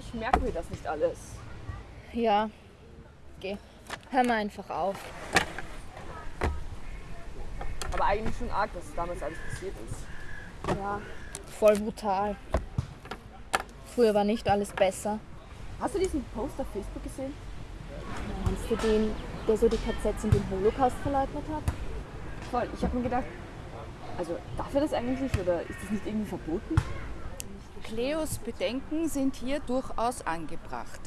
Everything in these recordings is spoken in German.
ich merke mir das nicht alles. Ja, geh. Hör mal einfach auf. Aber eigentlich schon arg, was damals alles passiert ist. Ja, voll brutal. Früher war nicht alles besser. Hast du diesen Post auf Facebook gesehen? Meinst du den, der so die KZs und den Holocaust verleugnet hat? Voll. Ich habe mir gedacht, also darf er das eigentlich nicht oder ist das nicht irgendwie verboten? Cleos Bedenken sind hier durchaus angebracht.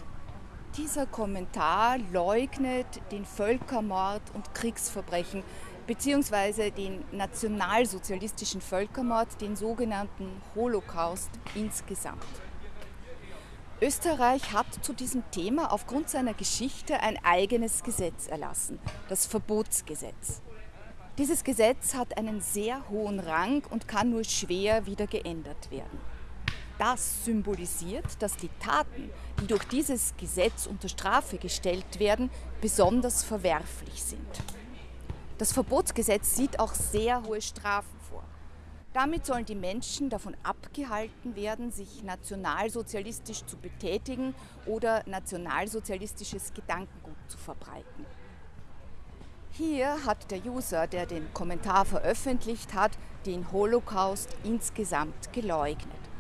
Dieser Kommentar leugnet den Völkermord und Kriegsverbrechen beziehungsweise den nationalsozialistischen Völkermord, den sogenannten Holocaust insgesamt. Österreich hat zu diesem Thema aufgrund seiner Geschichte ein eigenes Gesetz erlassen, das Verbotsgesetz. Dieses Gesetz hat einen sehr hohen Rang und kann nur schwer wieder geändert werden. Das symbolisiert, dass die Taten, die durch dieses Gesetz unter Strafe gestellt werden, besonders verwerflich sind. Das Verbotsgesetz sieht auch sehr hohe Strafen vor. Damit sollen die Menschen davon abgehalten werden, sich nationalsozialistisch zu betätigen oder nationalsozialistisches Gedankengut zu verbreiten. Hier hat der User, der den Kommentar veröffentlicht hat, den Holocaust insgesamt geleugnet.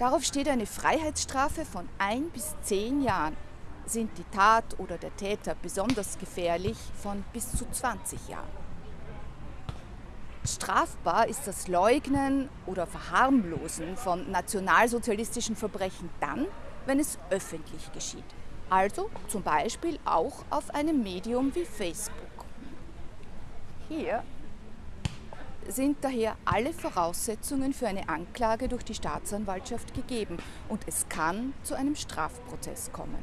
Darauf steht eine Freiheitsstrafe von ein bis zehn Jahren. Sind die Tat oder der Täter besonders gefährlich, von bis zu 20 Jahren. Strafbar ist das Leugnen oder Verharmlosen von nationalsozialistischen Verbrechen dann, wenn es öffentlich geschieht. Also zum Beispiel auch auf einem Medium wie Facebook. Hier sind daher alle Voraussetzungen für eine Anklage durch die Staatsanwaltschaft gegeben und es kann zu einem Strafprozess kommen.